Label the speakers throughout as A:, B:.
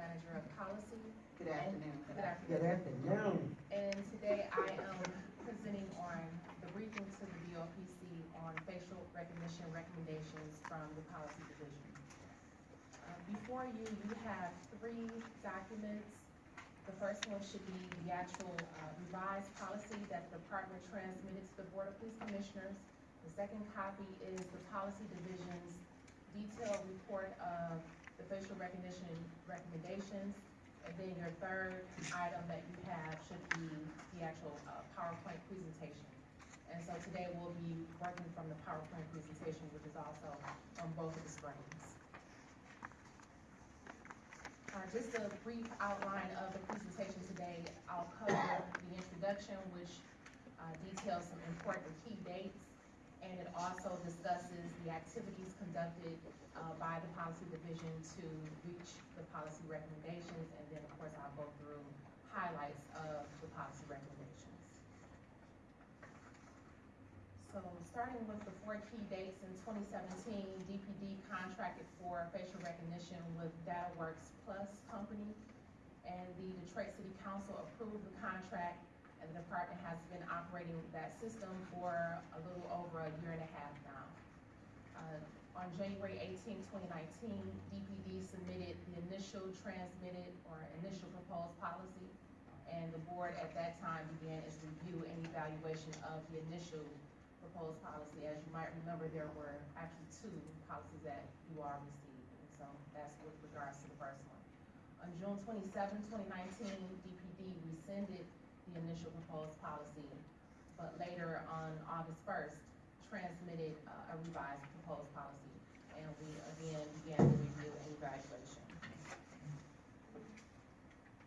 A: Manager of Policy.
B: Good afternoon.
A: Good afternoon.
C: Good
A: afternoon.
C: afternoon.
A: And today I am presenting on the briefing to the BOPC on facial recognition recommendations from the Policy Division. Uh, Before you, you have three documents. The first one should be the actual uh, revised policy that the department transmitted to the Board of Police Commissioners. The second copy is the Policy Division's detailed report of the facial recognition recommendations. And then your third item that you have should be the actual uh, PowerPoint presentation. And so today we'll be working from the PowerPoint presentation, which is also on both of the screens. Uh, just a brief outline of the presentation today. I'll cover the introduction, which uh, details some important key dates, and it also discusses the activities conducted uh, by the policy division to reach the policy recommendations, and then, of course, I'll go through highlights of the policy recommendations. So starting with the four key dates in 2017, DPD contracted for facial recognition with DataWorks Plus Company, and the Detroit City Council approved the contract, and the department has been operating that system for a little over a year and a half now. Uh, On January 18, 2019, DPD submitted the initial transmitted or initial proposed policy, and the board at that time began its review and evaluation of the initial proposed policy. As you might remember, there were actually two policies that you all received, and so that's with regards to the first one. On June 27, 2019, DPD rescinded the initial proposed policy, but later on August first, transmitted uh, a revised proposed policy, and we again began the review and evaluation.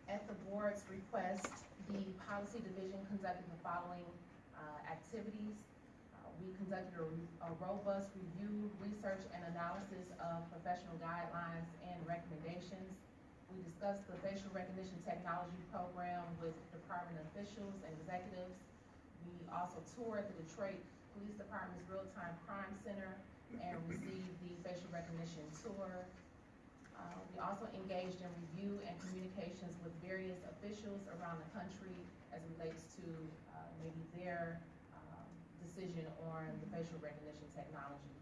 A: At the board's request, the policy division conducted the following uh, activities. Uh, We conducted a a robust review, research, and analysis of professional guidelines and recommendations. We discussed the facial recognition technology program with department officials and executives. We also toured the Detroit Police Department's Real-Time Crime Center and received the facial recognition tour. Uh, We also engaged in review and communications with various officials around the country as relates to uh, maybe their um, decision on the facial recognition technology.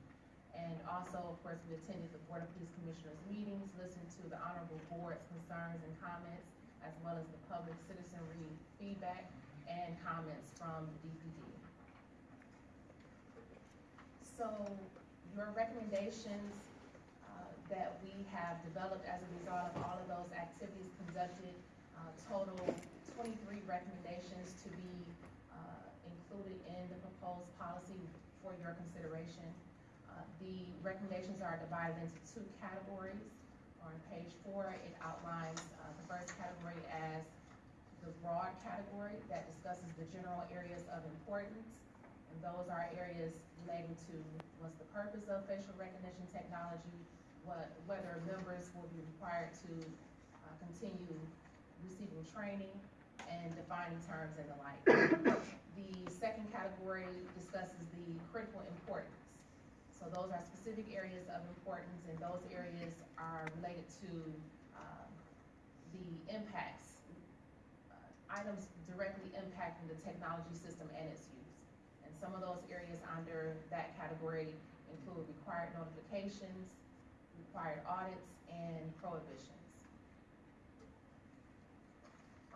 A: And also, of course, we attended the Board of Police Commissioners meetings, listened to the honorable board's concerns and comments, as well as the public citizenry feedback and comments from the DPD. So your recommendations uh, that we have developed as a result of all of those activities conducted uh, total 23 recommendations to be uh, included in the proposed policy for your consideration. The recommendations are divided into two categories. On page four, it outlines uh, the first category as the broad category that discusses the general areas of importance. And those are areas relating to what's the purpose of facial recognition technology, what, whether members will be required to uh, continue receiving training and defining terms and the like. The second category discusses the critical importance. So those are specific areas of importance, and those areas are related to um, the impacts, uh, items directly impacting the technology system and its use. And some of those areas under that category include required notifications, required audits, and prohibitions.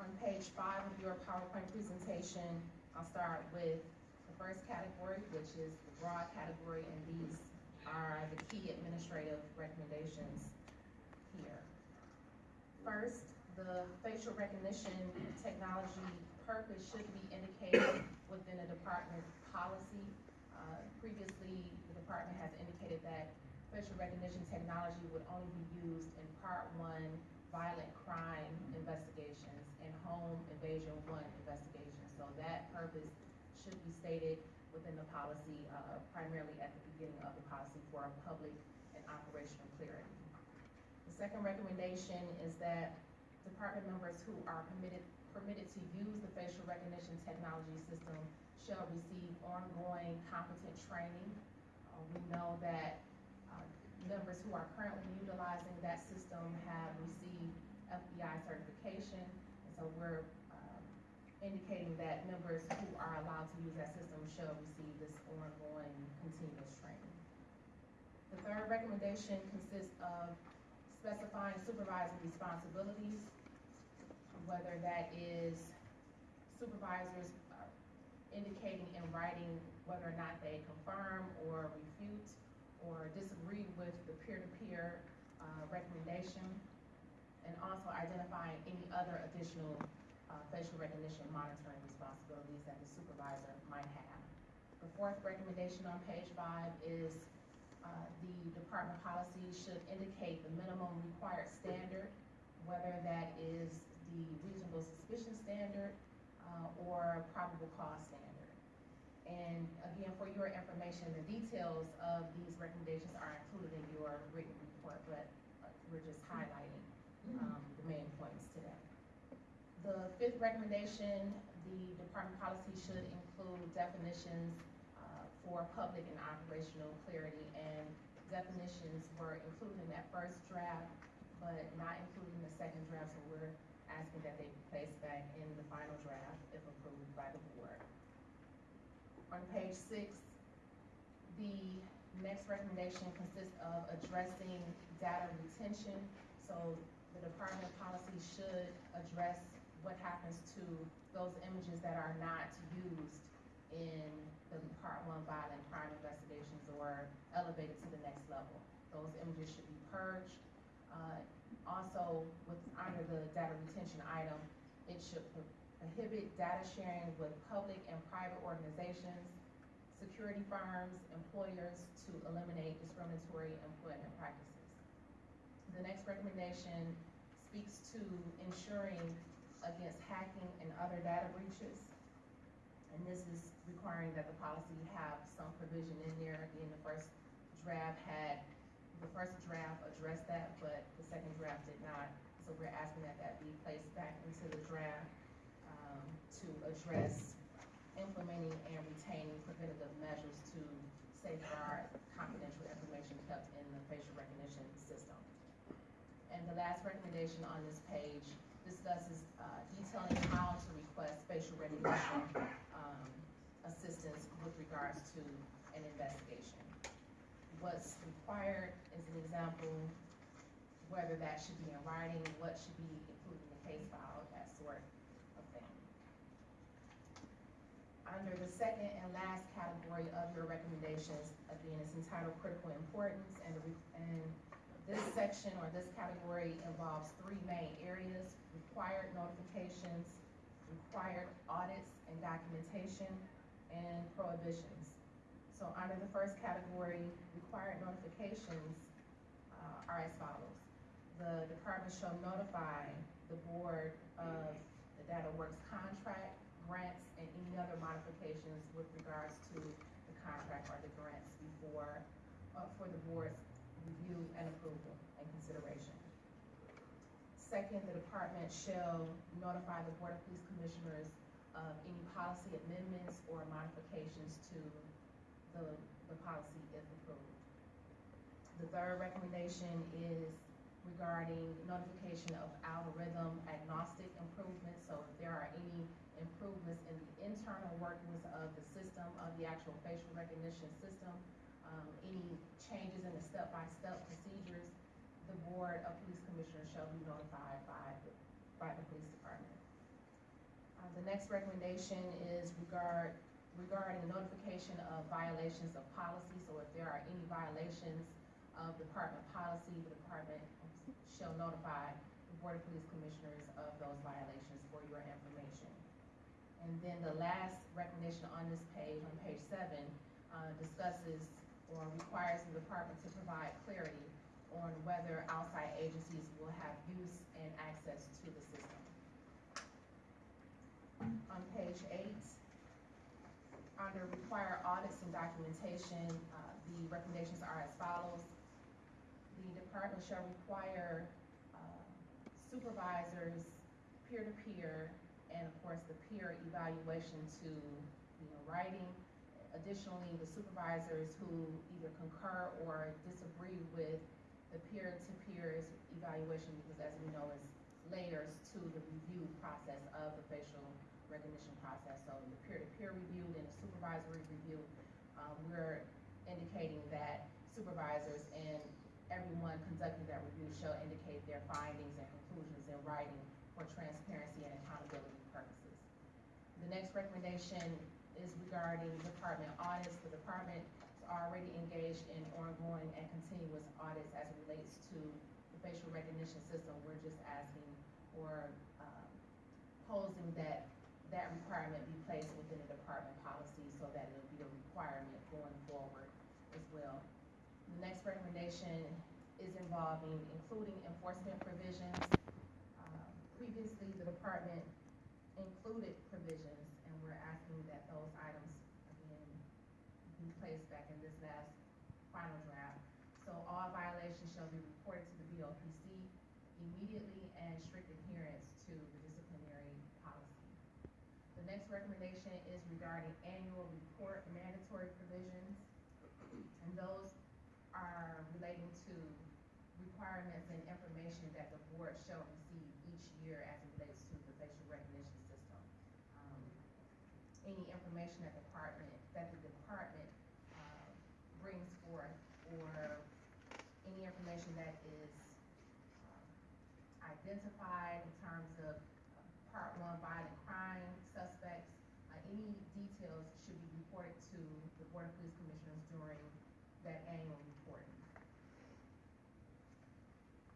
A: On page five of your PowerPoint presentation, I'll start with first category, which is the broad category, and these are the key administrative recommendations here. First, the facial recognition technology purpose should be indicated within a department policy. Uh, Previously, the department has indicated that facial recognition technology would only be used in part one violent crime investigations and home invasion one investigations. So that purpose should be stated within the policy, uh, primarily at the beginning of the policy for public and operational clarity. The second recommendation is that department members who are permitted, permitted to use the facial recognition technology system shall receive ongoing competent training. Uh, we know that, uh, members who are currently utilizing that system have received FBI certification. And so we're, indicating that members who are allowed to use that system shall receive this ongoing continuous training. The third recommendation consists of specifying supervisor responsibilities, whether that is supervisors uh, indicating in writing whether or not they confirm or refute or disagree with the peer-to-peer uh, recommendation, and also identifying any other additional facial recognition monitoring responsibilities that the supervisor might have. The fourth recommendation on page five is uh, the department policy should indicate the minimum required standard, whether that is the reasonable suspicion standard uh, or probable cause standard. And again, for your information, the details of these recommendations are included in your written report, but uh, we're just highlighting um, the main. The fifth recommendation, the department policy should include definitions uh, for public and operational clarity, and definitions were included in that first draft, but not included in the second draft, so we're asking that they be placed back in the final draft if approved by the board. On page six, the next recommendation consists of addressing data retention. So the department policy should address what happens to those images that are not used in the part one violent crime investigations or elevated to the next level. Those images should be purged. Uh, also, with, under the data retention item, it should pro- prohibit data sharing with public and private organizations, security firms, employers to eliminate discriminatory employment practices. The next recommendation speaks to ensuring other data breaches. And this is requiring that the policy have some provision in there. Again, the first draft had, the first draft addressed that, but the second draft did not. So we're asking that that be placed back into the draft, um, to address implementing and retaining preventative measures to safeguard confidential information kept in the facial recognition system. And the last recommendation on this page discusses uh, detailing how to request facial recognition um, assistance with regards to an investigation. What's required is an example, whether that should be in writing, what should be included in the case file, that sort of thing. Under the second and last category of your recommendations, again, it's entitled critical importance, and, and this section or this category involves three main areas, required notifications, required audits and documentation, and prohibitions. So under the first category, required notifications uh, are as follows. The department shall notify the board of the Data Works contract, grants, and any other modifications with regards to the contract or the grants before, uh, for the board's review and approval and consideration. Second, the department shall notify the Board of Police Commissioners of any policy amendments or modifications to the, the policy if approved. The third recommendation is regarding notification of algorithm agnostic improvements. So if there are any improvements in the internal workings of the system, of the actual facial recognition system, um, any changes in the step-by-step procedures, the Board of Police Commissioners shall be notified by, the- by the police department. Uh, the next recommendation is regard, regarding the notification of violations of policy. So if there are any violations of department policy, the department shall notify the Board of Police Commissioners of those violations for your information. And then the last recommendation on this page, on page seven, uh, discusses or requires the department to provide clarity on whether outside agencies will have use and access to the system. On page eight, under require audits and documentation, uh, the recommendations are as follows. The department shall require uh, supervisors, peer-to-peer, and of course, the peer evaluation to, you know, writing. Additionally, the supervisors who either concur or disagree with the peer-to-peer evaluation, because as we know, is layers to the review process of the facial recognition process. So the peer-to-peer review and the supervisory review, um, we're indicating that supervisors and everyone conducting that review shall indicate their findings and conclusions in writing for transparency and accountability purposes. The next recommendation is regarding department audits. The department already engaged in ongoing and continuous audits as it relates to the facial recognition system. We're just asking or um, posing that that requirement be placed within the department policy so that it'll be a requirement going forward as well. The next recommendation is involving including enforcement provisions. Um, Previously, the department included provisions, and we're asking that those items, again, be placed back in this last final draft. So all violations shall be reported to the BOPC immediately and strict adherence to the disciplinary policy. The next recommendation is regarding annual report mandatory provisions. And those are relating to requirements and information that the board shall receive each year as it relates to the facial recognition system. Um, Any information that department, that the department, uh, brings forth, or any information that is um, identified in terms of uh, part one violent crime suspects, uh, any details should be reported to the Board of Police Commissioners during that annual reporting.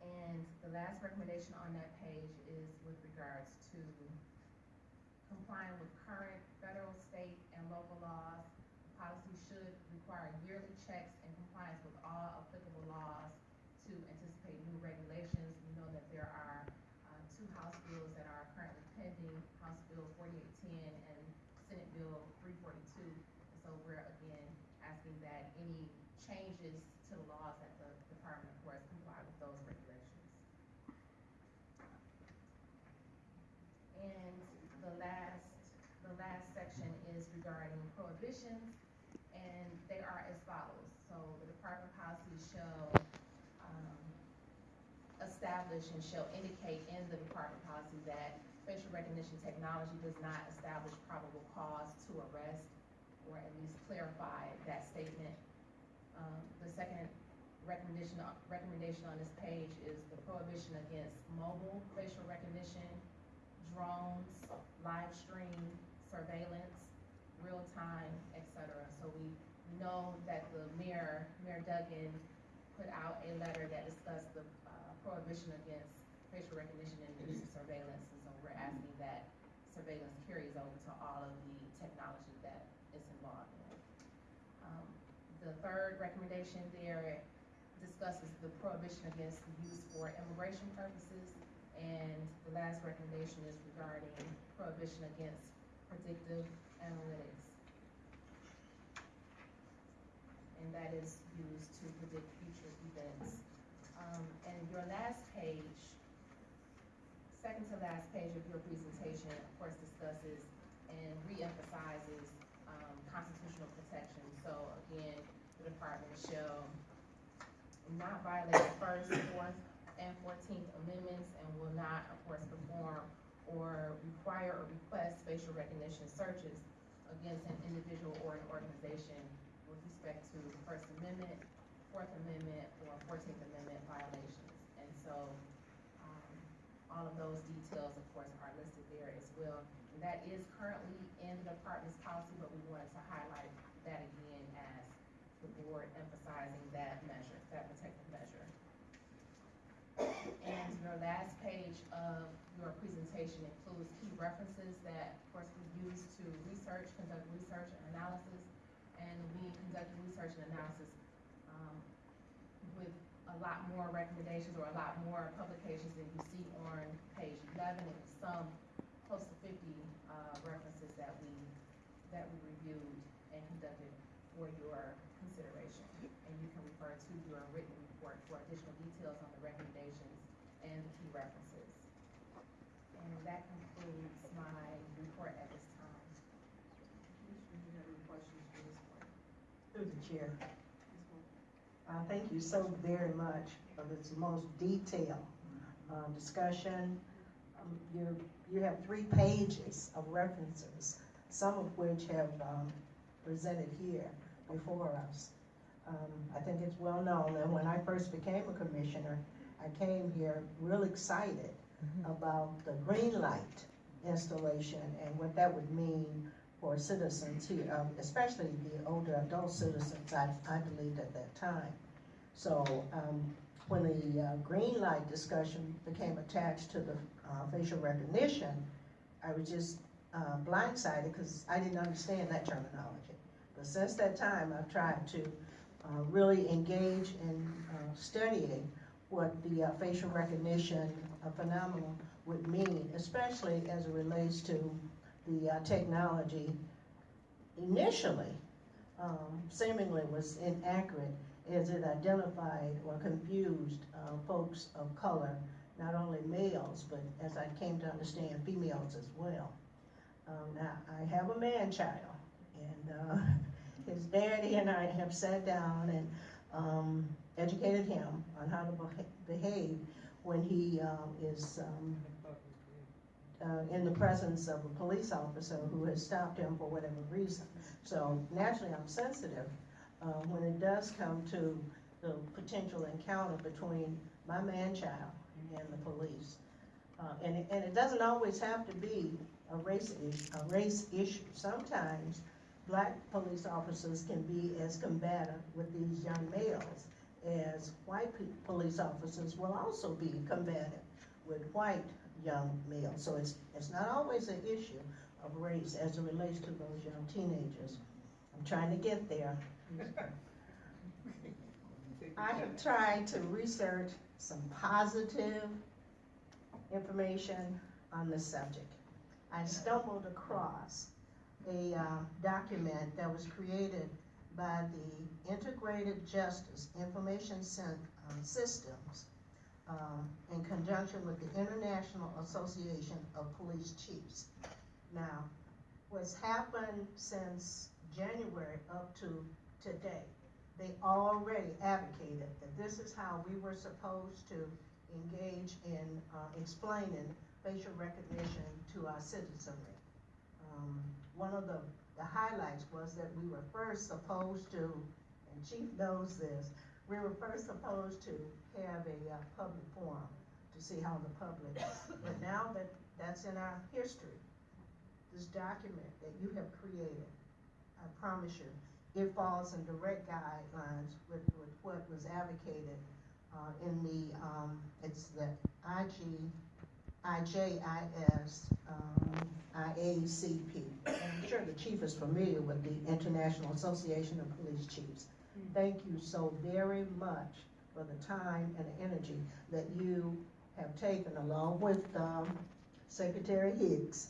A: And the last recommendation on that page is with regards to complying with current federal, state, and local laws. The Policy should require yearly checks and compliance with all applicable laws to anticipate new regulations. We know that there are, uh, two House bills that are currently pending, House Bill forty-eight ten and Senate Bill three forty-two. And so we're again asking that any changes to the laws that the department, of course, comply with those regulations. And the last, the last section is regarding prohibitions, and they are as follows. So the department policy shall, um, establish and shall indicate in the department policy that facial recognition technology does not establish probable cause to arrest, or at least clarify that statement. Um, the second recommendation, recommendation on this page is the prohibition against mobile facial recognition, drones, live stream, surveillance, real time, etc. So we know that the mayor, Mayor Duggan, put out a letter that discussed the prohibition against facial recognition and use of surveillance. And so we're asking that surveillance carries over to all of the technology that is involved in it. Um, The third recommendation there discusses the prohibition against use for immigration purposes. And the last recommendation is regarding prohibition against predictive analytics. And that is used to predict future events. Um, and your last page, second to last page of your presentation, of course, discusses and reemphasizes, um, constitutional protection. So again, the department shall not violate the first, fourth, and fourteenth amendments and will not, of course, perform or require or request facial recognition searches against an individual or an organization with respect to the First Amendment, Fourth Amendment, or Fourteenth Amendment violations. And so, um, all of those details, of course, are listed there as well. And that is currently in the department's policy, but we wanted to highlight that again as the board emphasizing that measure, that protective measure. And your last page of your presentation includes key references that, of course, we use to research, conduct research and analysis. And we conduct research and analysis, um, with a lot more recommendations or a lot more publications than you see on page eleven. It was some close to fifty, uh, references that we, that we reviewed and conducted for your consideration. And you can refer to your written report for additional details on the recommendations and the key references. And that concludes my report at this time.
B: Commissioner, do you have any questions for this one?
C: Through the chair. Uh, thank you so very much for this most detailed, uh, discussion um, you're, you have three pages of references, some of which have, um, presented here before us. Um, I think it's well known that when I first became a commissioner, I came here real excited about the green light installation and what that would mean for citizens here, um, especially the older adult citizens, I, I believed at that time. So, um, when the, uh, green light discussion became attached to the, uh, facial recognition, I was just, uh, blindsided, cause I didn't understand that terminology. But since that time, I've tried to, uh, really engage in, uh, studying what the uh, facial recognition phenomenon would mean, especially as it relates to the technology initially um, seemingly was inaccurate as it identified or confused uh, folks of color, not only males, but as I came to understand, females as well. Um, now, I have a man-child, and uh, his daddy and I have sat down and um, educated him on how to behave when he um, is um, uh, in the presence of a police officer who has stopped him for whatever reason. So naturally, I'm sensitive uh, when it does come to the potential encounter between my man-child and the police. Uh, and, it- and it doesn't always have to be a race a race issue. Sometimes black police officers can be as combative with these young males as white police officers will also be combative with white young males. So it's, it's not always an issue of race as it relates to those young teenagers. I'm trying to get there. I have tried to research some positive information on this subject. I stumbled across a uh, document that was created by the Integrated Justice Information uh, Systems um, in conjunction with the International Association of Police Chiefs. Now, what's happened since January up to today, they already advocated that this is how we were supposed to engage in uh, explaining facial recognition to our citizenry. Um, One of the, the highlights was that we were first supposed to, and Chief knows this, we were first supposed to have a uh, public forum to see how the public, but now that that's in our history, this document that you have created, I promise you, it falls in direct guidelines with, with what was advocated uh, in the, um, it's the IG, IJIS, um, IACP. I'm sure the chief is familiar with the International Association of Police Chiefs. Thank you so very much for the time and the energy that you have taken along with, um, Secretary Hicks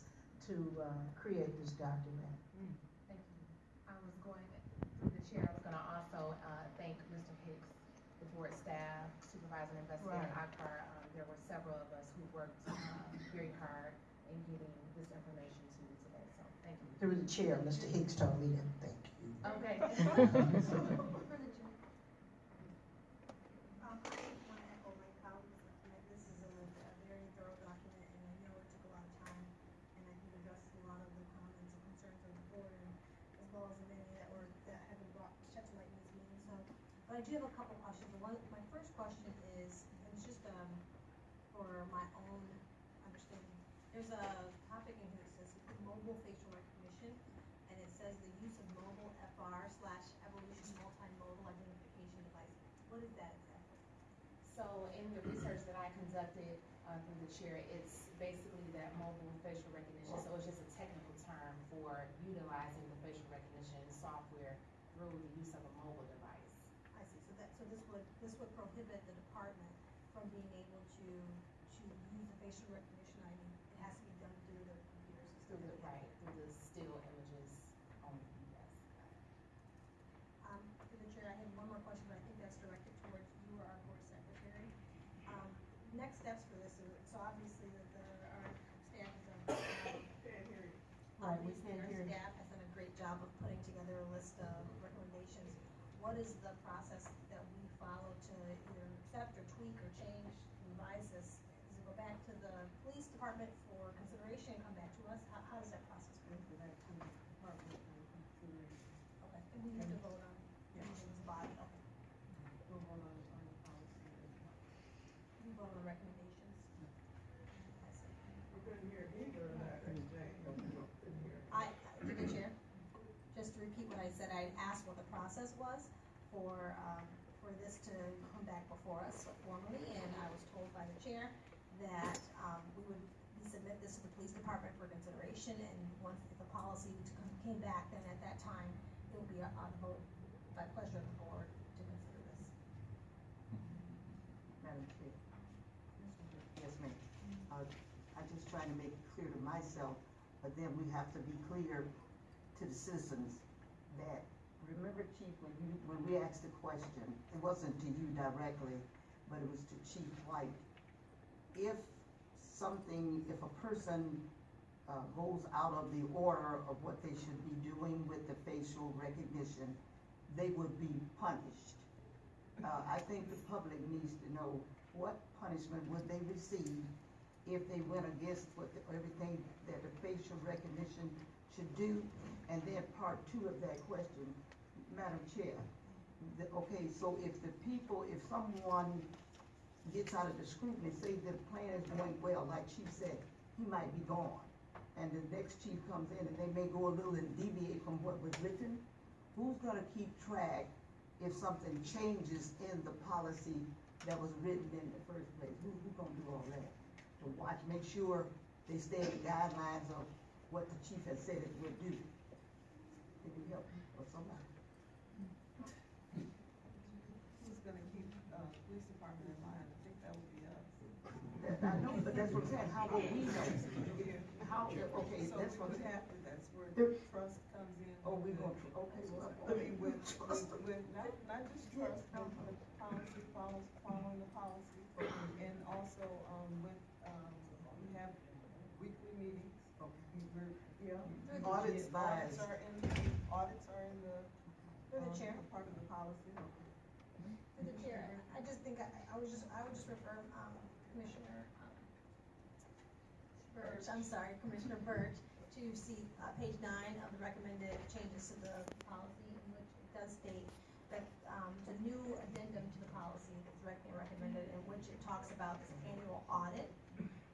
C: to, uh, create this document.
A: Thank you. I was going, through the chair, I was gonna also, uh, thank Mr. Hicks, the board staff, supervisor and investigator
C: Right.
A: Akbar. Um, there were several of us who worked, um, very hard in getting this information to you today, so thank you.
C: Through the chair, Mr. Hicks told me to thank you.
A: Okay.
D: Um, I want to echo my colleagues' sentiment. This is a, a very thorough document, and I know it took a lot of time, and I think addressed a lot of the comments and concerns of the board, and as well as the many that were, that have been brought, shed to light in this meeting, so. But I do have a couple questions. One, my first question is, it's just, um, for my own understanding. There's a topic in here that says mobile facial recognition, and it says the use of mobile FR slash evolution multimodal identification device. What is that exactly?
A: So in the research that I conducted, uh, through the chair, it's basically that mobile facial recognition, so it's just a technical term for utilizing the facial recognition software through the use of a mobile device.
D: I see, so that, so this would, this would prohibit the department from being able to, to use the facial recognition ID. It has to be done through the computer system.
A: Through the,
D: that they have.
A: right, through the still images only, yes.
D: Um, through the chair, I have one more question, but I think that's directed towards you or our board secretary. Um, next steps for this, is- so obviously that the, our staff has done.
C: Right, we
D: Obviously,
C: can't
D: our
C: hear you.
D: staff has done a great job of putting together a list of recommendations. What is the process that we follow to either accept or tweak or change, revise this? Does it go back to the police department for consideration, and come back to us? How, how does that process
B: Go
D: work?
B: for that to the department for consideration.
D: Okay, and we have to vote on,
B: Yeah.
D: using this body, okay.
B: We'll vote on, on the policy as well.
D: We vote on the recommendations. I see.
B: We couldn't hear either of that, Jane. Couldn't hear.
D: I, through the chair, just to repeat what I said, I asked what the process was for, um, for this to come back before us formally, and I was told by the chair that, um, we would submit this to the police department for and once the policy to come- came back, then at that time, it will be on vote by pleasure of the board to consider this.
E: Madam Chair. Yes, ma'am. Uh, I just trying to make it clear to myself, but then we have to be clear to the citizens that, remember Chief, when you, when we asked the question, it wasn't to you directly, but it was to Chief White. If something, if a person, uh, goes out of the order of what they should be doing with the facial recognition, they would be punished. Uh, I think the public needs to know what punishment would they receive if they went against what, the- everything that the facial recognition should do? And then part two of that question, Madam Chair, the, okay, so if the people, if someone gets out of the scrutiny, say the plan is going well, like she said, he might be gone. And the next chief comes in and they may go a little and deviate from what was written, who's gonna keep track if something changes in the policy that was written in the first place? Who, who gonna do all that? To watch, make sure they stay in the guidelines of what the chief has said it would do? Can you help me or somebody?
B: Who's gonna keep, uh, police department in line? I think that would be us.
E: That, I know, but that's what I'm saying, how will we know? How, okay,
B: So
E: that's
B: we
E: what I'm
B: would
E: saying.
B: have to, that's where
E: There-
B: trust comes in.
E: Oh, we gonna, tr- okay, well.
B: I mean, with, with,
E: Trust.
B: with, not, not just trust, but with policy, follows, following the policy. And also, um, with, um, we have weekly meetings. We- We're, yeah. we-
E: Audits by-
B: Audits are in, audits are in the.
D: Through the
B: um,
D: chair.
B: Part of the policy.
D: Through the chair, I just think, I, I was just, I would just refer, um, Commissioner, um, Burch, I'm sorry, Commissioner Birch, to see, uh, page nine of the recommended changes to the policy, in which it does state that, um, the new addendum to the policy that's rec- recommended, in which it talks about this annual audit,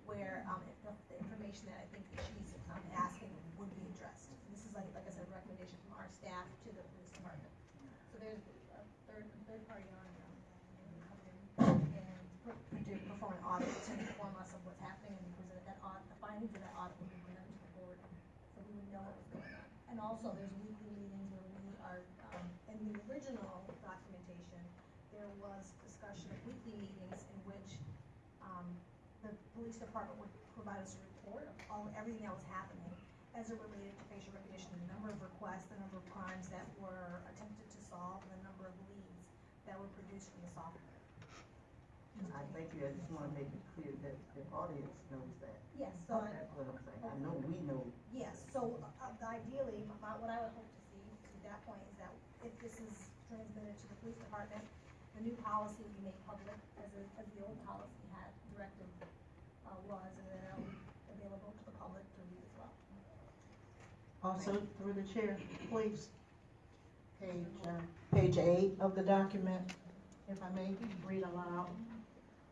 D: where, um, if the, the information that I think that she's, um, asking would be addressed. This is like, like I said, a recommendation from our staff to the police department. So there's a third, third party on, um, and per- to perform an audit to inform us of what's happening and present that audit, the findings of that audit will be presented to the board, so we would know what was going on. And also, there's weekly meetings where we are, um, in the original documentation, there was discussion of weekly meetings in which, um, the police department would provide us a report of all, everything that was happening as it related to facial recognition, the number of requests, the number of crimes that were attempted to solve, and the number of leads that were produced from the software.
E: I thank you, I just wanna make it clear that the audience knows that.
D: Yes, so, I-
E: That's what I'm saying, I know we know.
D: Yes, so uh, ideally, my- what I would hope to see to that point is that if this is transmitted to the police department, the new policy will be made public as, a- as the old policy had directive, uh, was, and then available to the public to read as well.
C: Also, through the chair, please. Page, uh, page eight of the document, if I may read aloud.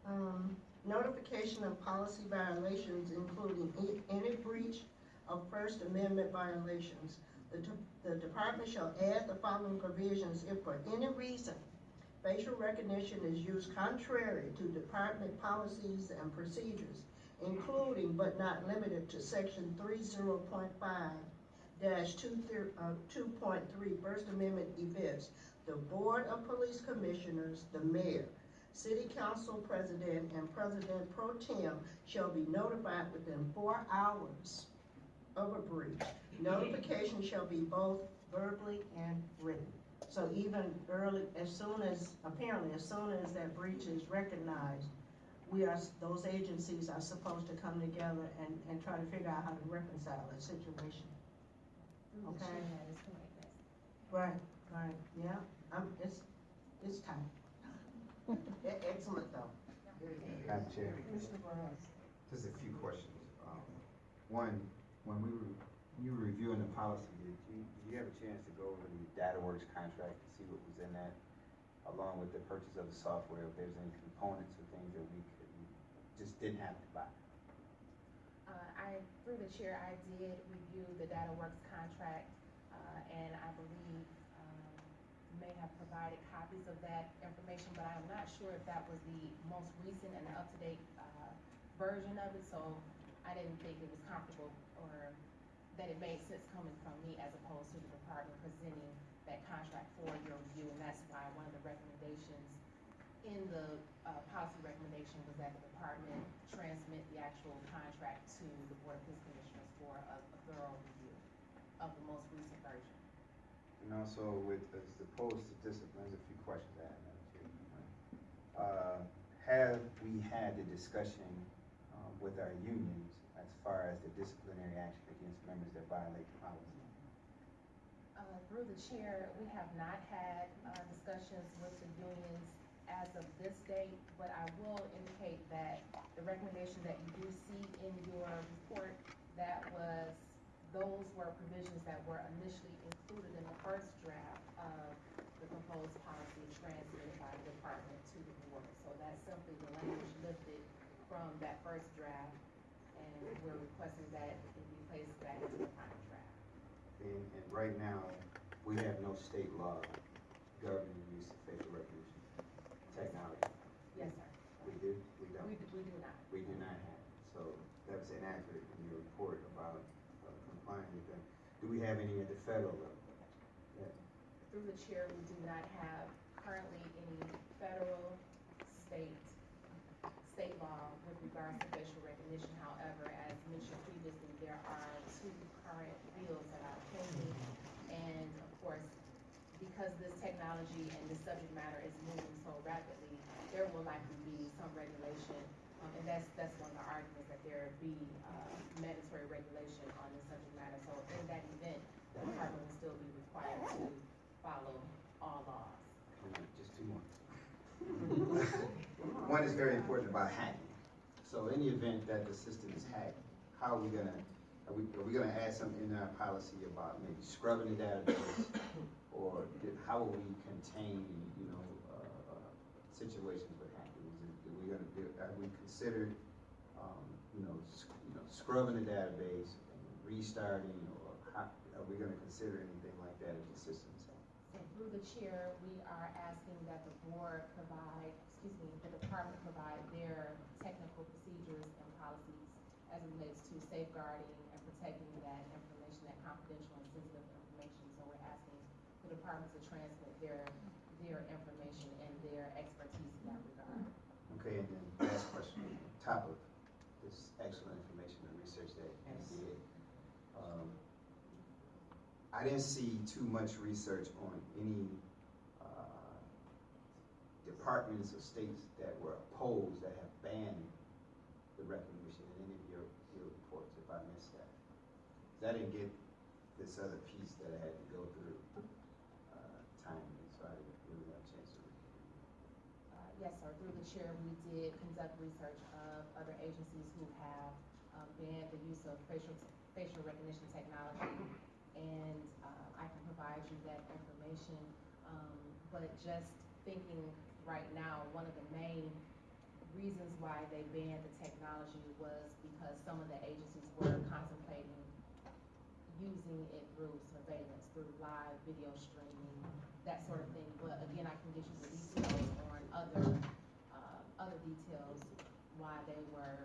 C: Um, notification of policy violations including any breach of First Amendment violations. The, de- the department shall add the following provisions if for any reason facial recognition is used contrary to department policies and procedures, including but not limited to section three zero point five dash two uh, First Amendment events. The Board of Police Commissioners, the mayor, city council president, and president pro tem shall be notified within four hours of a breach. Notification shall be both verbally and written. So even early, as soon as, apparently, as soon as that breach is recognized, we are, those agencies are supposed to come together and, and try to figure out how to reconcile that situation. Okay.
A: That is correct, yes.
C: Right, right, yeah, I'm, it's, it's time.
E: E- Excellent though.
F: Madam Chair.
B: Commissioner Barnes.
F: Just a few questions. Um, One, when we were, you were reviewing the policy, did you, did you have a chance to go over the DataWorks contract to see what was in that? Along with the purchase of the software, if there's any components or things that we could, just didn't have to buy?
A: Uh, I, through the chair, I did review the DataWorks contract, uh, and I believe, um, may have provided copies of that information, but I'm not sure if that was the most recent and up-to-date, uh, version of it, so I didn't think it was comfortable or that it made sense coming from me as opposed to the department presenting that contract for your review, and that's why one of the recommendations in the, uh, policy recommendation was that the department transmit the actual contract to the Board of Police Commissioners for a a thorough review of the most recent version.
F: And also with, as opposed to discipline, there's a few questions I have. Uh, Have we had the discussion uh, with our unions far as the disciplinary action against members that violate the policy?
A: Uh, through the chair, we have not had, uh, discussions with the unions as of this date, but I will indicate that the recommendation that you do see in your report, that was, those were provisions that were initially included in the first draft of the proposed policy transmitted by the department to the board. So that's simply the language lifted from that first draft, we're requesting that it be placed back into the draft.
F: And, and right now, we have no state law governing the use of facial recognition technology.
A: Yes, sir.
F: We do, we don't.
A: We, do- we do not.
F: We do not have, it. so that was inaccurate in your report about uh, complying with that. Do we have any at the federal level? Yeah.
A: Through the chair, we do not have currently any federal, state, state law with regards to facial recognition. However, as mentioned previously, there are two current bills that are pending. And of course, because this technology and this subject matter is moving so rapidly, there will likely be some regulation. Um, and that's, that's one of the arguments, that there be, uh, mandatory regulation on this subject matter. So in that event, the department will still be required to follow all laws.
F: Come Just two more. One is very important about hacking. So in the event that the system is hacked, how are we gonna, are we, are we gonna add something in our policy about maybe scrubbing the database? Or did- how will we contain, you know, uh, uh, situations with hacking? Is it, are we gonna do, have we considered, um, you know, you know, scrubbing the database and restarting? Or how, are we gonna consider anything like that if the system's hacked?
A: So through the chair, we are asking that the board provide, excuse me, the department provide their technical procedures and policies as it relates to safeguarding and protecting that information, that confidential and sensitive information. So we're asking the department to transmit their, their information and their expertise in that regard.
F: Okay, and then last question, on top of this excellent information and research that you did. um, I didn't see too much research on any, uh, departments or states that were opposed, that have banned the recognition in any of your, your reports, if I missed that. 'Cause I didn't get this other piece that I had to go through, uh, timely, so I didn't really have a chance to read it.
A: Uh, Yes, sir. Through the chair, we did conduct research of other agencies who have um, banned the use of facial, facial recognition technology. And provide you that information. Um, But just thinking right now, one of the main reasons why they banned the technology was because some of the agencies were contemplating using it through surveillance, through live video streaming, that sort of thing. But again, I can get you the details on other, uh, other details why they were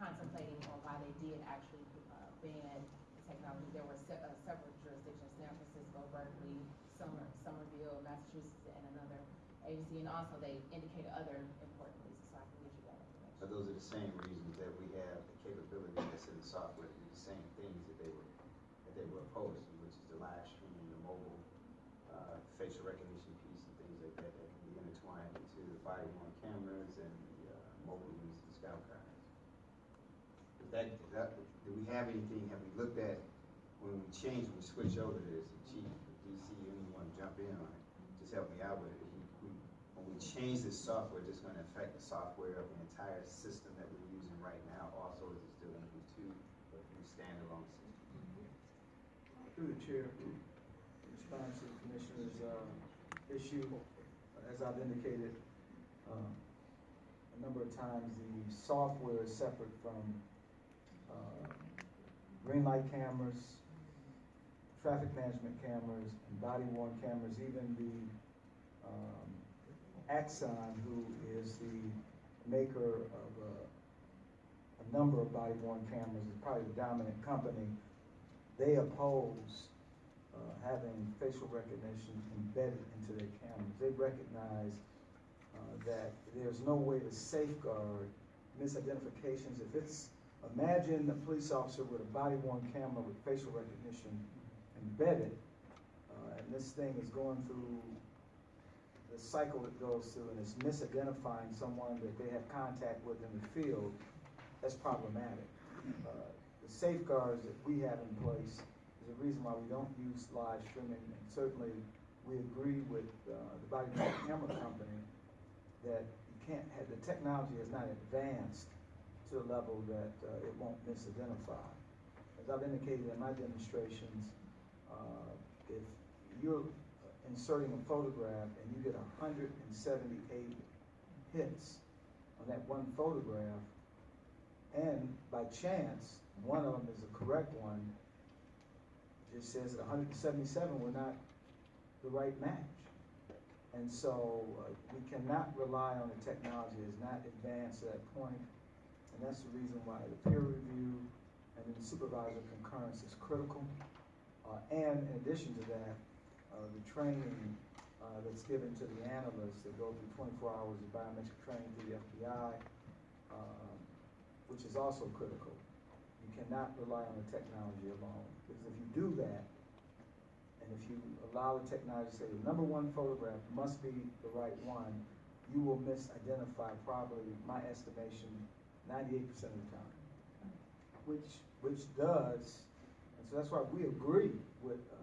A: contemplating or why they did actually, uh, ban the technology. There were se- uh, several jurisdictions, San Francisco, Berkeley, Summer, Somerville, Massachusetts, and another agency. And also they indicated other important reasons, so I can get you that information.
F: But those are the same reasons that we have the capability that's in the software to do the same things that they were, that they were opposed to, which is the live streaming, the mobile, uh, facial recognition piece and things like that, that can be intertwined into the body worn cameras and the, uh, mobile units and scout cars. That, that, do we have anything, have we looked at, when we change, when we switch over to this, and chief, do you see anyone jump in on it? Just help me out with it. We, we, when we change this software, it's gonna affect the software of the entire system that we're using right now. Also, is it still gonna be two, or three standalone systems?
G: Through the chair, in response to the commissioner's, uh, issue, as I've indicated, um, a number of times, the software is separate from, uh, green light cameras, traffic management cameras, and body worn cameras, even the, um, Axon, who is the maker of a, a number of body worn cameras, is probably the dominant company. They oppose, uh, having facial recognition embedded into their cameras. They recognize, uh, that there's no way to safeguard misidentifications. If it's, imagine a police officer with a body worn camera with facial recognition embedded, uh, and this thing is going through the cycle it goes through and it's misidentifying someone that they have contact with in the field, that's problematic. Uh, The safeguards that we have in place is the reason why we don't use live streaming. And certainly, we agree with uh, the body camera company that you can't have, the technology has not advanced to a level that uh, it won't misidentify. As I've indicated in my demonstrations, uh, if you're inserting a photograph and you get hundred and seventy-eight hits on that one photograph, and by chance, one of them is a correct one, it just says that hundred and seventy-seven were not the right match. And so, uh, we cannot rely on the technology, it's not advanced to that point, and that's the reason why the peer review and then supervisor concurrence is critical. Uh, and in addition to that, the training, uh, that's given to the analysts that go through twenty-four hours of biometric training through the FBI, um, which is also critical. You cannot rely on the technology alone, because if you do that, and if you allow the technology to say the number one photograph must be the right one, you will misidentify probably, my estimation, ninety-eight percent of the time. Which, which does, and so that's why we agree with, uh, uh,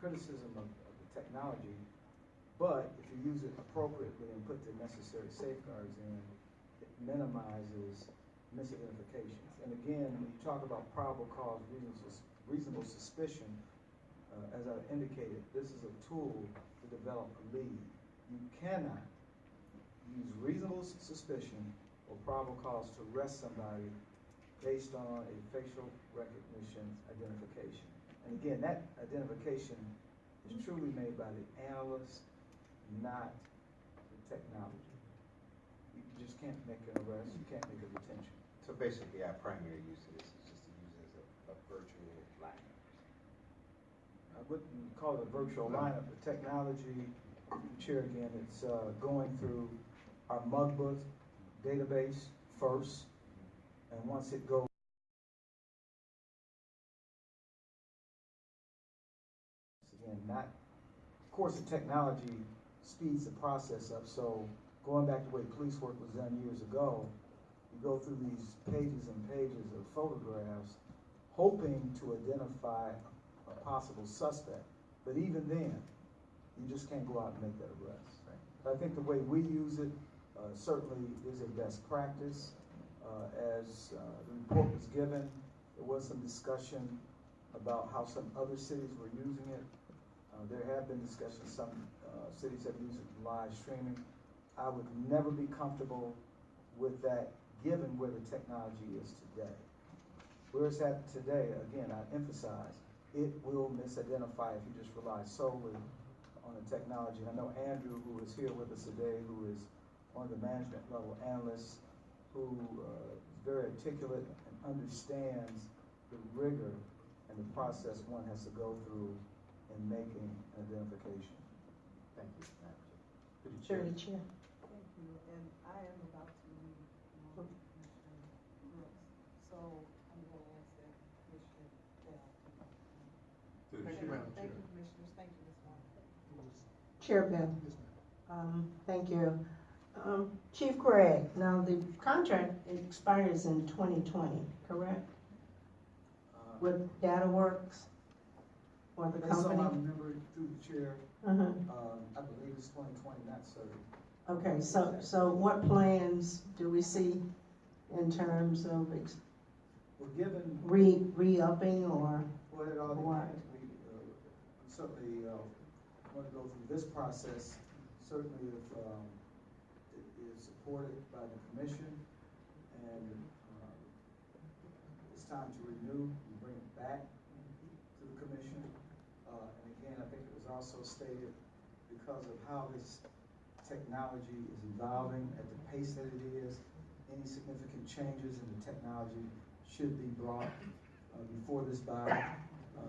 G: criticism of, of the technology. But if you use it appropriately and put the necessary safeguards in, it minimizes misidentifications. And again, when you talk about probable cause, reasonable, reasonable suspicion, uh, as I indicated, this is a tool to develop a lead. You cannot use reasonable suspicion or probable cause to arrest somebody based on a facial recognition identification. And again, that identification is truly made by the analyst, not the technology. You just can't make an arrest, you can't make a detention.
F: So basically, our primary use of this is just to use it as a, a virtual lineup.
G: I wouldn't call it a virtual lineup, the technology, Chair again, it's, uh, going through our Mugbook database first, and once it goes again, not, of course, the technology speeds the process up, so going back to the way police work was done years ago, you go through these pages and pages of photographs, hoping to identify a possible suspect, but even then, you just can't go out and make that arrest. I think the way we use it, uh, certainly is a best practice. Uh, as, uh, the report was given, there was some discussion about how some other cities were using it. Uh, there have been discussions, some, uh, cities have used live streaming. I would never be comfortable with that, given where the technology is today. Where it's at today, again, I emphasize, it will misidentify if you just rely solely on the technology. And I know Andrew, who is here with us today, who is one of the management level analysts, who uh, is very articulate and understands the rigor and the process one has to go through in making an identification.
F: Thank you, Madam Chair. Through the
C: Through the chair.
B: Thank you, and I am about to leave, um, Commissioner Brooks, so I'm gonna ask that Commissioner Bell.
F: Through the
B: Thank
F: chair.
B: you, thank you, Commissioners, thank you, Ms. Wong.
C: Chair Bell. Um, thank you. Um, Chief Craig, now the contract expires in twenty twenty, correct?
G: Uh,
C: With DataWorks or the
G: Based on
C: company?
G: my memory through the chair,
C: Uh-huh.
G: um, I believe it's twenty twenty, not.
C: Okay, so, so what plans do we see in terms of ex-
G: given,
C: re, re-upping or,
G: well, it all
C: What?
G: depends, we, uh, certainly, uh, want to go through this process, certainly if, um, it is supported by the commission, and, uh, it's time to renew and bring it back to the commission. Uh, and again, I think it was also stated, because of how this technology is evolving at the pace that it is, any significant changes in the technology should be brought, uh, before this body. Uh,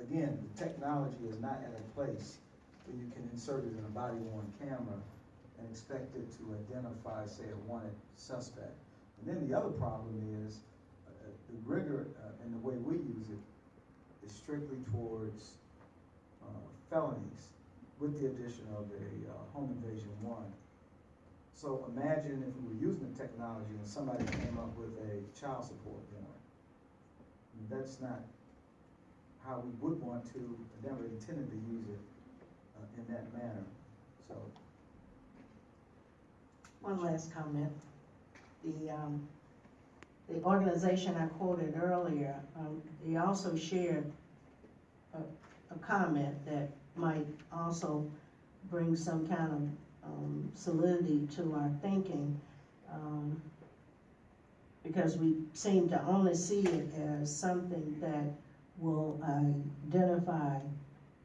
G: Again, the technology is not at a place where you can insert it in a body worn camera and expect it to identify, say, a wanted suspect. And then the other problem is, uh, the rigor uh, and the way we use it is strictly towards felonies with the addition of a uh, home invasion warrant. So imagine if we were using the technology and somebody came up with a child support warrant. That's not how we would want to, never intended to use it uh, in that manner, so.
C: one last comment. The, um, the organization I quoted earlier, um, they also shared a, a comment that might also bring some kind of, um, solidity to our thinking. Um, because we seem to only see it as something that will identify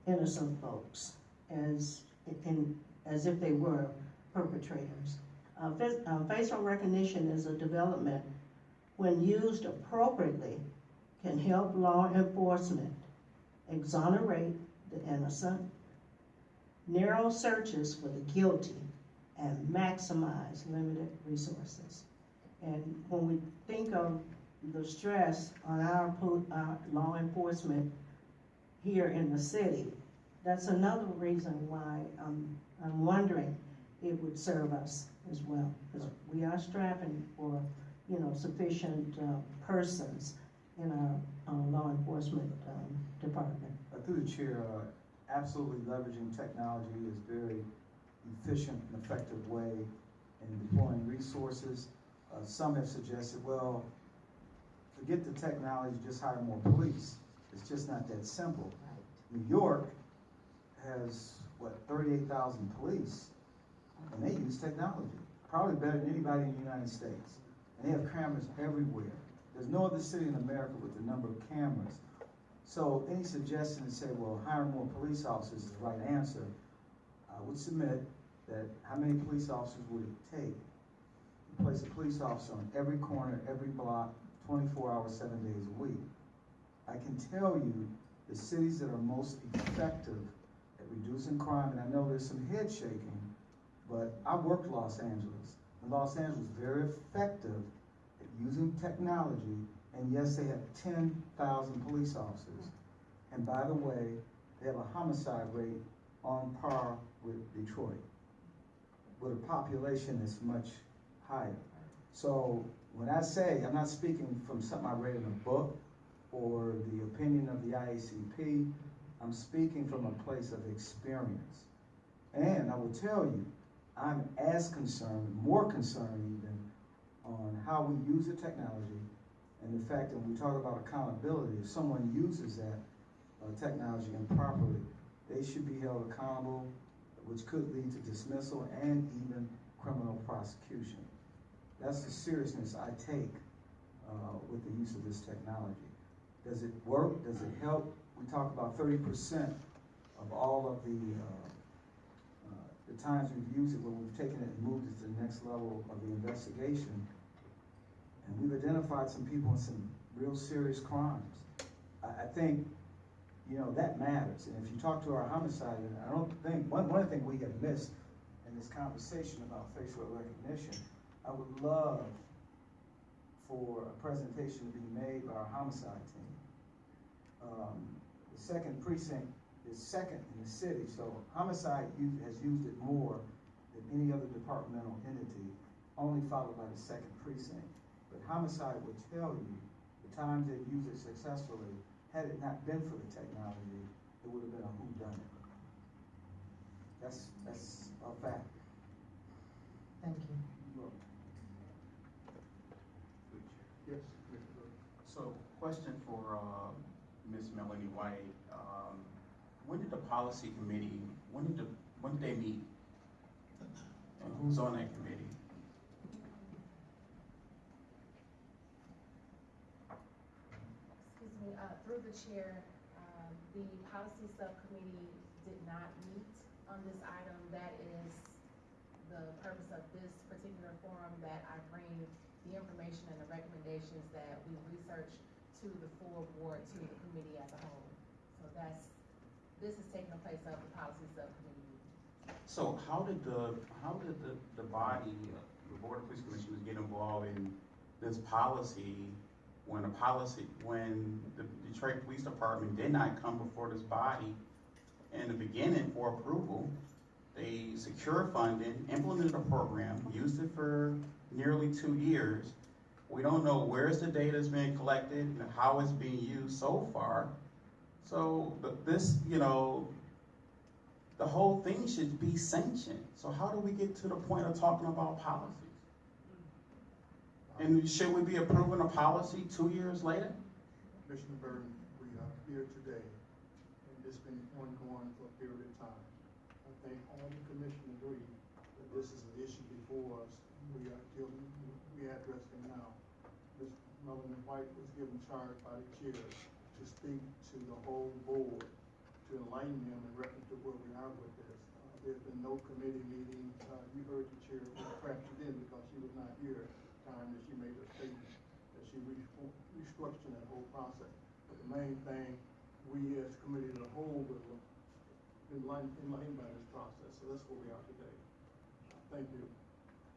C: innocent folks as, in, as if they were perpetrators. Uh, uh, facial recognition is a development, when used appropriately, can help law enforcement exonerate the innocent, narrow searches for the guilty, and maximize limited resources. And when we think of the stress on our, law enforcement here in the city, that's another reason why I'm, I'm wondering it would serve us as well. Because we are strapping for, you know, sufficient, uh, persons in our, uh, law enforcement, um, department.
G: Through the chair, uh, absolutely leveraging technology is very efficient and effective way in deploying resources. Uh, Some have suggested, well, forget the technology, just hire more police. It's just not that simple. New York has, what, thirty-eight thousand police, and they use technology, probably better than anybody in the United States. And they have cameras everywhere. There's no other city in America with the number of cameras. So any suggestion to say, well, hire more police officers is the right answer, I would submit that how many police officers would it take to place a police officer on every corner, every block, twenty-four hours, seven days a week? I can tell you the cities that are most effective at reducing crime, and I know there's some head shaking, but I worked Los Angeles. And Los Angeles was very effective at using technology, and yes, they have ten thousand police officers. And by the way, they have a homicide rate on par with Detroit, with a population that's much higher. So when I say, I'm not speaking from something I read in a book or the opinion of the IACP, I'm speaking from a place of experience. And I will tell you, I'm as concerned, more concerned even, on how we use the technology and the fact that when we talk about accountability, if someone uses that uh, technology improperly, they should be held accountable, which could lead to dismissal and even criminal prosecution. That's the seriousness I take uh, with the use of this technology. Does it work? Does it help? We talk about thirty percent of all of the, uh, uh, the times we've used it, where we've taken it and moved it to the next level of the investigation. And we've identified some people in some real serious crimes. I, I think, you know, that matters. And if you talk to our homicide, I don't think, one, one thing we have missed in this conversation about facial recognition, I would love for a presentation to be made by our homicide team. Um, the second precinct is second in the city, so homicide u- has used it more than any other departmental entity, only followed by the second precinct. But homicide would tell you the times they used it successfully, had it not been for the technology, it would have been a whodunit. That's, that's a fact.
C: Thank you.
G: Yes.
H: So, question for uh, Ms. Melanie White. Um, when did the policy committee, when did, the, when did they meet? And who's on that committee?
A: The chair, um, the policy subcommittee did not meet on this item. That is the purpose of this particular forum, that I bring the information and the recommendations that we researched to the full board, to the committee as a whole. So that's, this is taking place of the policy subcommittee.
H: So how did the, how did the, the body, uh, the Board of Police Commissioners get involved in this policy when a policy, when the Detroit Police Department did not come before this body in the beginning for approval? They secured funding, implemented a program, used it for nearly two years. We don't know where's the data's being collected and how it's being used so far. So, this, you know, the whole thing should be sanctioned. So how do we get to the point of talking about policies? And should we be approving a policy two years later?
I: Commissioner Burton, we are here today, and it's been ongoing for a period of time. I think all the commission agree that this is an issue before us, we are dealing, we addressing now. Ms. Melanie White was given charge by the chair to speak to the whole board, to enlighten them in reference to where we are with this. Uh, There's been no committee meetings, uh, you heard the chair, perhaps you didn't because she was not here time that she made a statement that she re- restructured that whole process. But the main thing, we as committee as a whole will enlightened, enlightened by this process, so that's where we are today. Thank you.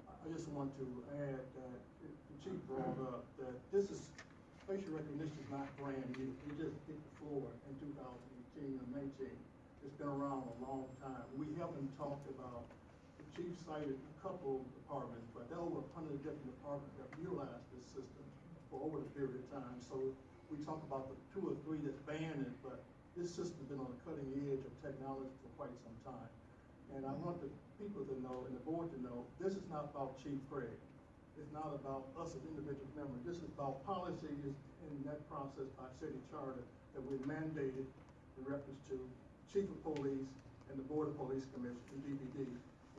I: I just want to add that the chief brought up that this is, facial recognition is not brand new. It just hit the floor in two thousand eighteen and nineteen. It's been around a long time. We haven't talked about, chief cited a couple of departments, but there are over a hundred different departments that utilize this system for over a period of time. So we talk about the two or three that's banned it, but this system's been on the cutting edge of technology for quite some time. And I want the people to know, and the board to know, this is not about Chief Craig. It's not about us as individual members. This is about policies in that process by city charter that we mandated in reference to chief of police and the board of police commission, the DPD.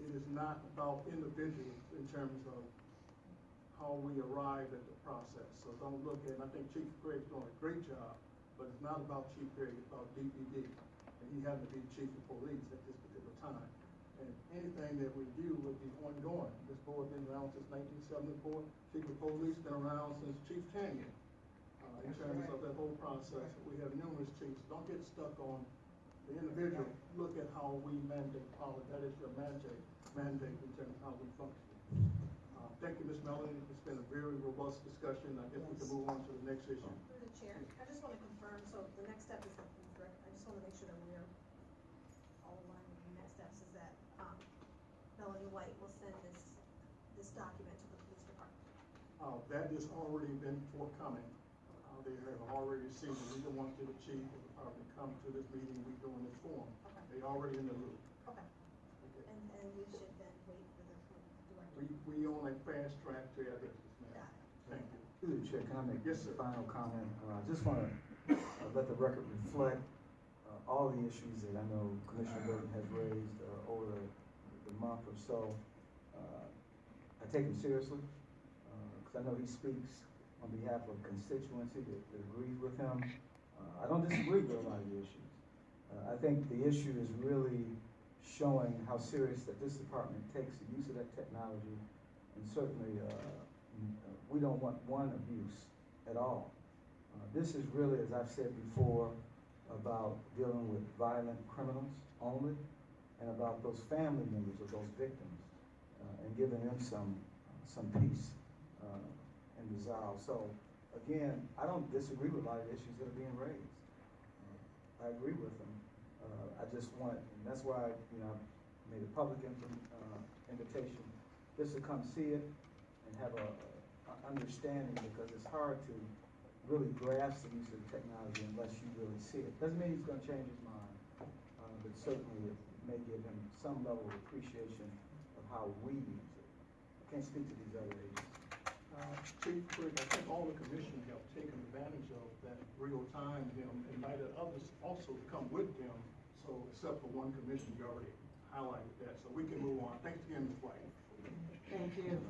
I: It is not about individuals in terms of how we arrive at the process. So don't look at, I think Chief Craig's doing a great job, but it's not about Chief Craig, it's about DPD. And he happened to be chief of police at this particular time. And anything that we do would be ongoing. This board has been around since nineteen seventy-four, chief of police been around since Chief Tannian. Uh, in terms of that whole process, we have numerous chiefs. Don't get stuck on the individual. Look at how we mandate policy. That is your mandate, mandate in terms of how we function. Uh, Thank you, Ms. Melanie. It's been a very robust discussion. I guess we can move on to the next issue.
D: Through the chair, I just wanna confirm, so the next step is the police rec, I just wanna make sure that we're all aligned with the next steps is that, um, Melanie White will send this, this document to the police department.
I: Uh, that has already been forthcoming. Uh, they have already seen it. we don't want to the chief of the department come to this meeting, we doing this forum.
D: Okay.
I: They already in the loop.
D: Okay,
I: Okay.
D: and, and we should then wait for the
I: We,
D: director.
I: we on a fast track to address this, ma'am.
D: Got it.
I: Thank you.
G: Through the chair, can I make
I: Yes,
G: just a
I: sir.
G: final comment? Uh, I just want to let the record reflect uh, all the issues that I know Commissioner Burton has raised uh, over the the month or so. Uh, I take him seriously, because I know he speaks on behalf of constituency that that agrees with him. I don't disagree with a lot of the issues. Uh, I think the issue is really showing how serious that this department takes the use of that technology, and certainly, uh, uh, we don't want one abuse at all. This is really, as I've said before, about dealing with violent criminals only, and about those family members of those victims, uh, and giving them some, some peace uh, and resolve. So, again, I don't disagree with a lot of the issues that are being raised. I agree with them. Uh, I just want, and that's why, you know, I made a public uh, invitation, just to come see it and have a, understanding, because it's hard to really grasp the use of the technology unless you really see it. Doesn't mean he's gonna change his mind, uh, but certainly it may give him some level of appreciation of how we use it. I can't speak to these other agencies.
I: Uh, Chief Quick, I think all the commission have taken advantage of that real time, them, invited others also to come with them. So, except for one commission, you already highlighted that, so we can move on. Thanks again, Ms. White.
E: Thank you.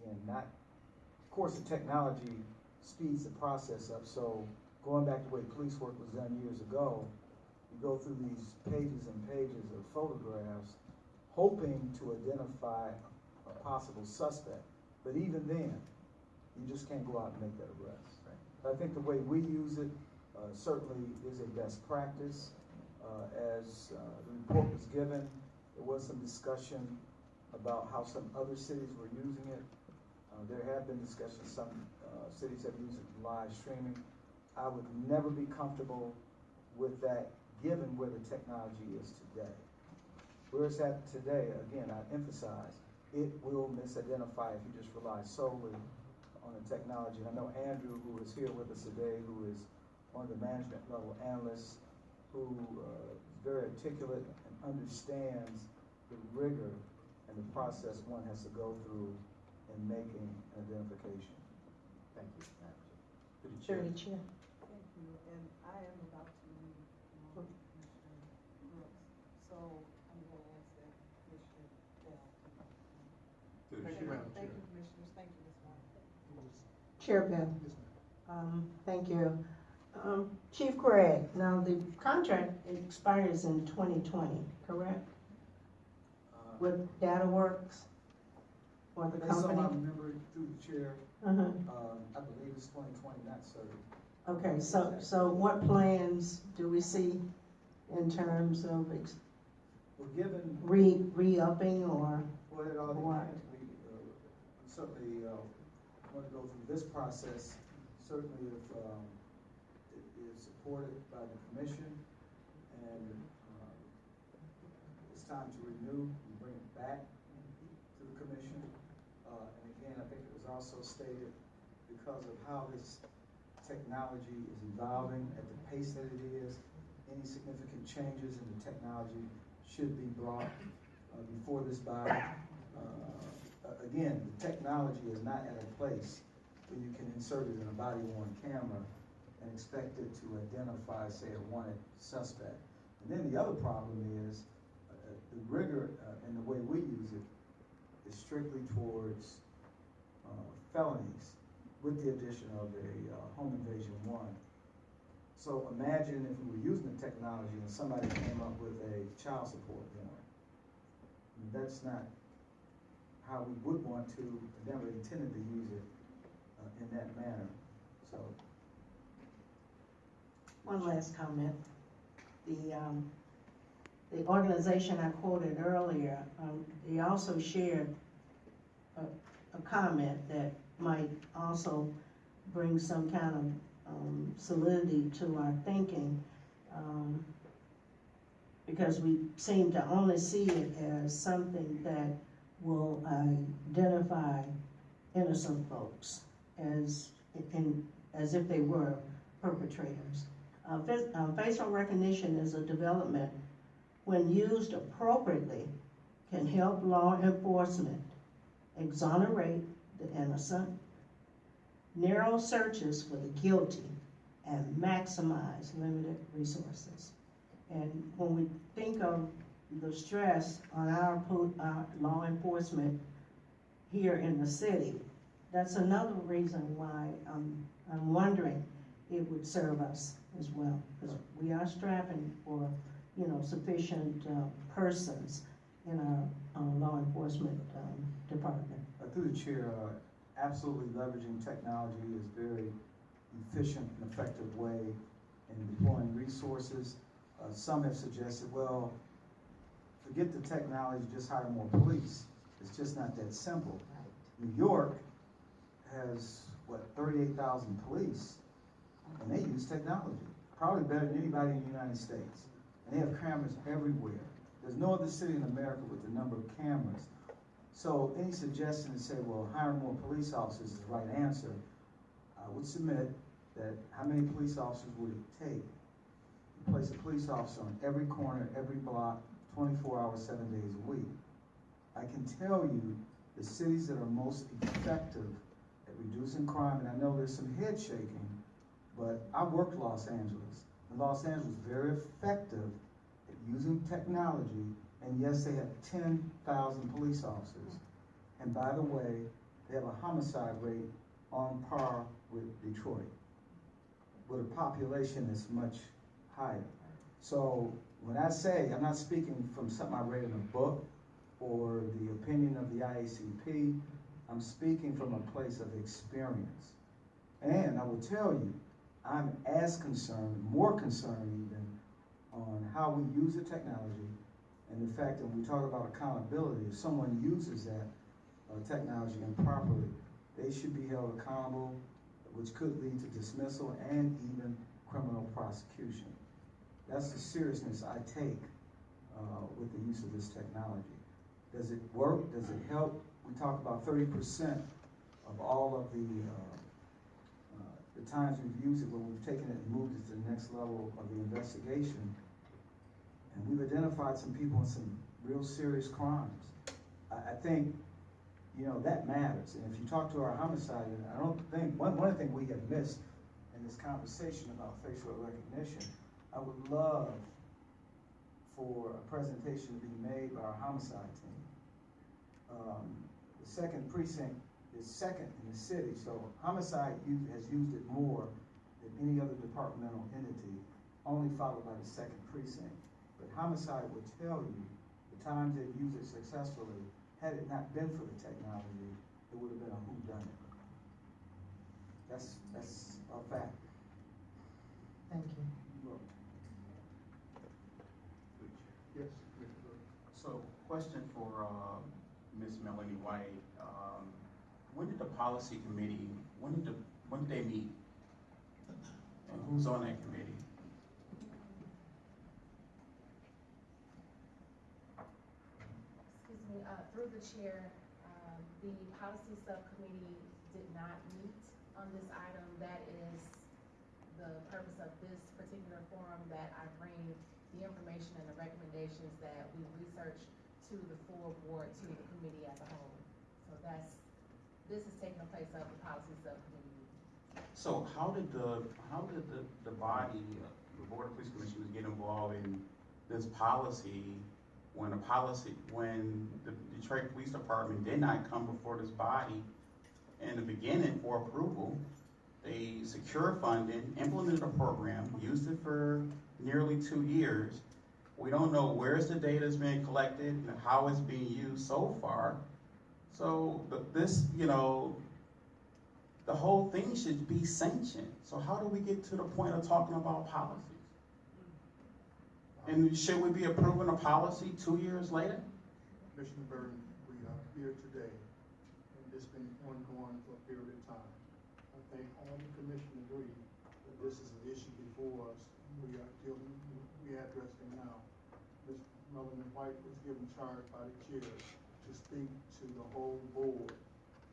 G: Again, not, of course, the technology speeds the process up, so going back to the way police work was done years ago, you go through these pages and pages of photographs, hoping to identify a possible suspect. But even then, you just can't go out and make that arrest. I think the way we use it, uh, certainly is a best practice. Uh, as, uh, the report was given, there was some discussion about how some other cities were using it. Uh, there have been discussions, some, uh, cities have used it live streaming. I would never be comfortable with that, given where the technology is today. Where it's at today, again, I emphasize, it will misidentify if you just rely solely on the technology. And I know Andrew, who is here with us today, who is one of the management level analysts, who uh, is very articulate and understands the rigor and the process one has to go through in making an identification.
F: Thank you, Madam Chair.
G: Chair.
C: Through the chair.
B: Thank you, and I am about to leave, um, Commissioner Brooks, so I'm gonna ask that Commissioner Bell.
H: Through the
B: Thank
H: chair.
B: you, thank you, Commissioners, thank you, Ms. White.
C: Chair Bell. Um, thank you. Um, Chief Craig, now the contract expires in twenty twenty, correct?
G: Uh,
C: With DataWorks or the
G: Based on my
C: company?
G: memory through the chair,
C: Uh-huh.
G: um, I believe it's twenty twenty, not certain.
C: Okay, so, so what plans do we see in terms of ex-
G: Well, given,
C: re, re-upping or?
G: well, it all depends, we, uh, certainly, uh, want to go through this process, certainly if, um, it is supported by the commission, and, um, it's time to renew and bring it back to the commission. Uh, and again, I think it was also stated, because of how this technology is evolving at the pace that it is, any significant changes in the technology should be brought, uh, before this body. Uh, again, the technology is not at a place where you can insert it in a body worn camera and expect it to identify, say, a wanted suspect. And then the other problem is, uh, the rigor, uh, and the way we use it is strictly towards, uh, felonies with the addition of a, uh, home invasion one. So imagine if we were using the technology and somebody came up with a child support warrant. That's not how we would want to, never intended to use it, uh, in that manner, so.
C: One last comment. The, um, the organization I quoted earlier, um, they also shared a, a comment that might also bring some kind of, um, solidity to our thinking. Um, because we seem to only see it as something that will identify innocent folks as, in, as if they were perpetrators. Uh, uh, facial recognition is a development, when used appropriately, can help law enforcement exonerate the innocent, narrow searches for the guilty, and maximize limited resources. And when we think of the stress on our, our law enforcement here in the city, that's another reason why I'm, I'm wondering it would serve us as well. Because we are strapping for, you know, sufficient, uh, persons in our, uh, law enforcement, um, department.
G: Uh, Through the chair, uh, absolutely leveraging technology is very efficient and effective way in deploying resources. Uh, Some have suggested, well, forget the technology, just hire more police. It's just not that simple. New York has, what, thirty-eight thousand police, and they use technology, probably better than anybody in the United States. And they have cameras everywhere. There's no other city in America with the number of cameras. So any suggestion to say, well, hire more police officers is the right answer, I would submit that how many police officers would it take to place a police officer on every corner, every block, twenty-four hours, seven days a week? I can tell you the cities that are most effective at reducing crime, and I know there's some head shaking, but I worked Los Angeles, and Los Angeles was very effective at using technology, and yes, they have ten thousand police officers. And by the way, they have a homicide rate on par with Detroit, with a population that's much higher. So when I say, I'm not speaking from something I read in a book or the opinion of the IACP, I'm speaking from a place of experience. And I will tell you, I'm as concerned, more concerned even, on how we use the technology and the fact that when we talk about accountability, if someone uses that uh, technology improperly, they should be held accountable, which could lead to dismissal and even criminal prosecution. That's the seriousness I take uh, with the use of this technology. Does it work? Does it help? We talk about thirty percent of all of the, uh, uh, the times we've used it, where we've taken it and moved it to the next level of the investigation. And we've identified some people in some real serious crimes. I, I think, you know, that matters. And if you talk to our homicide, I don't think, one, one thing we have missed in this conversation about facial recognition, I would love for a presentation to be made by our homicide team. Um, the second precinct is second in the city, so homicide u- has used it more than any other departmental entity, only followed by the second precinct. But homicide would tell you the times they've used it successfully, had it not been for the technology, it would have been a whodunit. That's, that's a fact.
C: Thank you.
I: Yes, Commissioner Burton.
H: So, question for, uh, Ms. Melanie White, um, when did the policy committee, when did the, when did they meet? And who's on that committee?
A: Excuse me, uh, through the chair, um, the policy subcommittee did not meet on this item. That is the purpose of this particular forum, that I bring the information and the recommendations that we research to the full board, to the committee as a whole. So that's, this is taking the place of the policy subcommittee.
H: So how did the, how did the, the body, uh, the Board of Police Commissioners get involved in this policy when a policy, when the Detroit Police Department did not come before this body in the beginning for approval? They secured funding, implemented a program, used it for nearly two years. We don't know where's the data's being collected and how it's being used so far. So, this, you know, the whole thing should be sanctioned. So how do we get to the point of talking about policies? And should we be approving a policy two years later?
I: Commissioner Burton, we are here today, and it's been ongoing for a period of time. I think all the commission agree that this is an issue before us, we are dealing, we are addressing now. Ms. Melanie White was given charge by the chair to speak the whole board,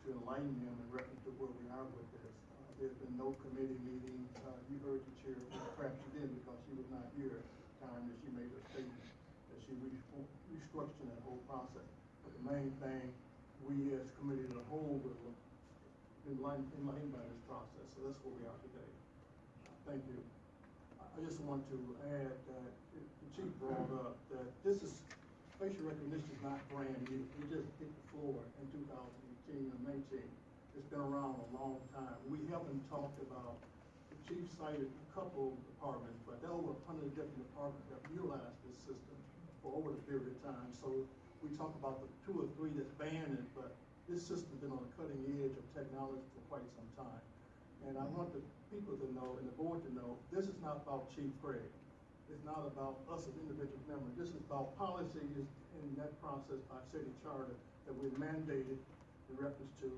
I: to enlighten them in reference to where we are with this. Uh, There's been no committee meetings, uh, you heard the chair, perhaps you didn't because she was not here at the time that she made her statement, that she re- restructured that whole process. But the main thing, we as committee as a whole were enlightened, enlightened by this process, so that's where we are today. Uh, Thank you. I I just want to add that the chief brought up that this is, facial recognition is not brand new. We just hit the floor in two thousand eighteen and nineteen. It's been around a long time. We haven't talked about, the chief cited a couple of departments, but there are over a hundred different departments that utilize this system for over the period of time. So we talk about the two or three that's banned it, but this system's been on the cutting edge of technology for quite some time. And I want the people to know, and the board to know, this is not about Chief Craig. It's not about us as individual members. This is about policies in that process by city charter that we mandated in reference to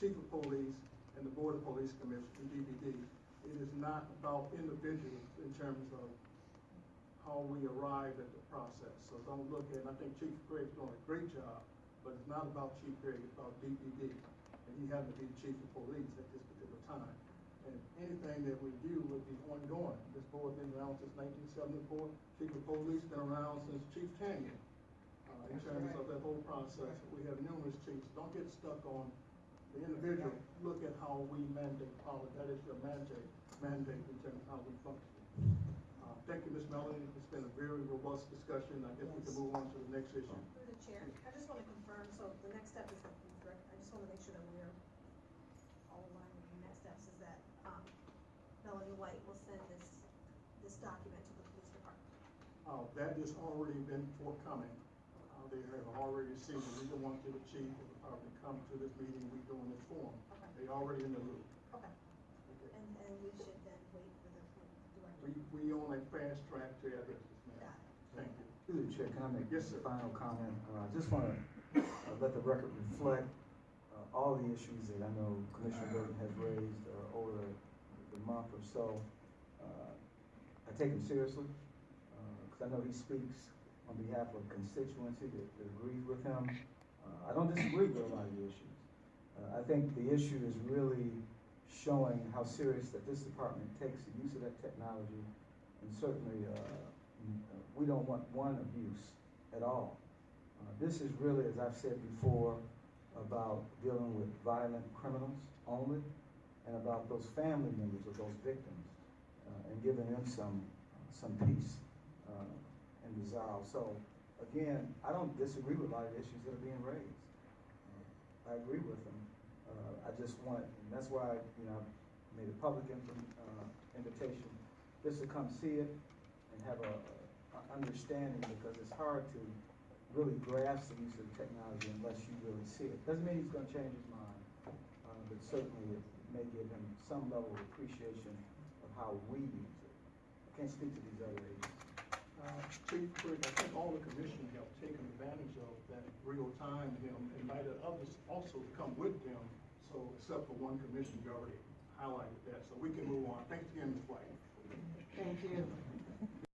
I: chief of police and the board of police commission, DPD. It is not about individuals in terms of how we arrive at the process. So don't look at, I think Chief Craig's doing a great job, but it's not about Chief Craig, it's about DPD. And he happened to be the chief of police at this particular time. And anything that we do would be ongoing. This board's been around since nineteen seventy-four, chief of police been around since Chief Tannian. Uh, in terms of that whole process. We have numerous chiefs, don't get stuck on the individual, look at how we mandate policy, that is your mandate, mandate in terms of how we function. Uh, thank you, Ms. Melanie, it's been a very robust discussion, I guess we can move on to the next issue.
D: Through the chair, I just wanna confirm, so the next step is the I just wanna make sure that we're all aligned with the next steps is that, um, Melanie White will send this, this document to the police department.
I: Uh, that has already been forthcoming. Uh, they have already received, it. we don't want the chief of the department to come to this meeting, we doing this for them.
D: Okay,
I: They already in the loop.
D: okay,
I: Okay.
D: and, and we should then wait for the director.
I: We, we on a fast track to have this, ma'am. Thank you.
G: Through the chair, can I make
I: Yes,
G: a
I: sir.
G: final comment? Uh, I just want to let the record reflect uh, all the issues that I know Commissioner Burton has raised uh, over the the month or so. Uh, I take him seriously, because I know he speaks on behalf of constituency that that agrees with him. Uh, I don't disagree with a lot of the issues. Uh, I think the issue is really showing how serious that this department takes the use of that technology, and certainly, uh, uh, we don't want one abuse at all. Uh, This is really, as I've said before, about dealing with violent criminals only, and about those family members of those victims, uh, and giving them some, some peace uh, and resolve. So, again, I don't disagree with a lot of issues that are being raised. Uh, I agree with them. Uh, I just want, and that's why, you know, I made a public uh, invitation, just to come see it and have a, a understanding, because it's hard to really grasp the use of technology unless you really see it. Doesn't mean he's gonna change his mind, uh, but certainly it may give him some level of appreciation of how we use it. I can't speak to these other agencies.
I: Uh, Chief Quick, I think all the commissioners have taken advantage of that real time, They invited others also to come with them. So except for one commission, you already highlighted that. So we can move on. Thanks again, Ms. White. Thank you.